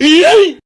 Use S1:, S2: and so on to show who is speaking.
S1: Yay!